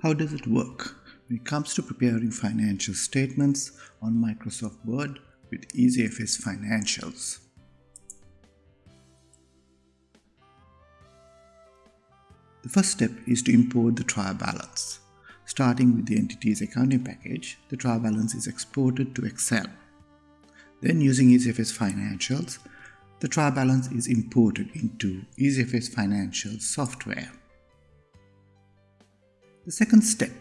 How does it work when it comes to preparing financial statements on Microsoft Word with EasyFS Financials? The first step is to import the trial balance. Starting with the entity's accounting package, the trial balance is exported to Excel. Then using EasyFS Financials, the trial balance is imported into EasyFS Financials software. The second step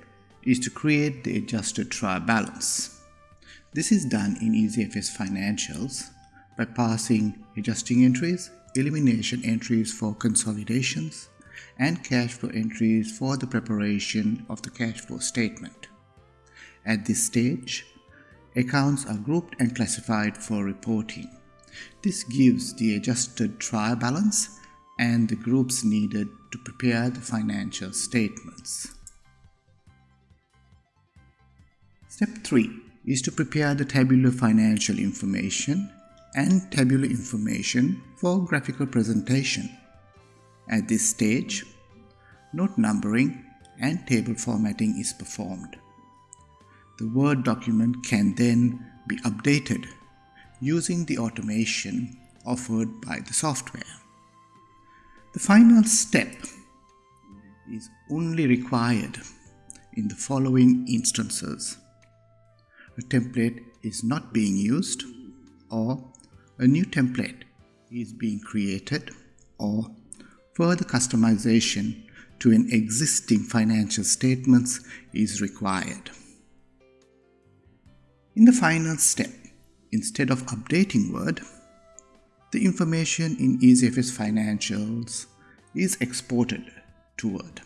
is to create the adjusted trial balance. This is done in EasyFS Financials by passing adjusting entries, elimination entries for consolidations, and cash flow entries for the preparation of the cash flow statement. At this stage, accounts are grouped and classified for reporting. This gives the adjusted trial balance and the groups needed to prepare the financial statements. Step 3 is to prepare the tabular financial information and tabular information for graphical presentation. At this stage, note numbering and table formatting is performed. The Word document can then be updated using the automation offered by the software. The final step is only required in the following instances template is not being used or a new template is being created or further customization to an existing financial statements is required. In the final step, instead of updating Word, the information in EasyFS Financials is exported to Word.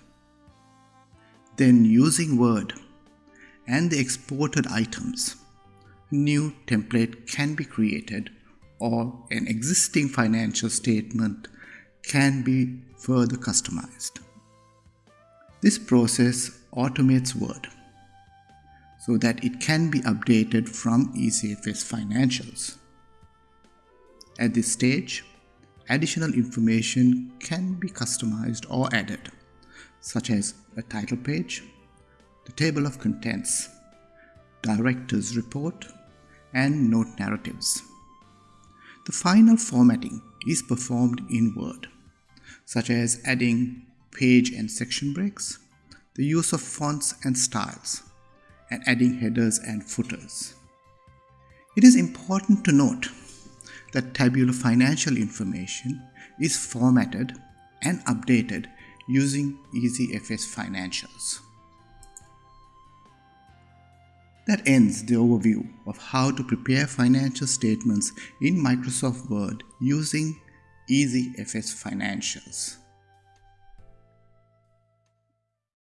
Then using Word, and the exported items, new template can be created or an existing financial statement can be further customized. This process automates Word so that it can be updated from EasyFS Financials. At this stage, additional information can be customized or added, such as a title page, the table of contents, director's report, and note narratives. The final formatting is performed in Word, such as adding page and section breaks, the use of fonts and styles, and adding headers and footers. It is important to note that tabular financial information is formatted and updated using EasyFS Financials. That ends the overview of how to prepare financial statements in Microsoft Word using EasyFS Financials.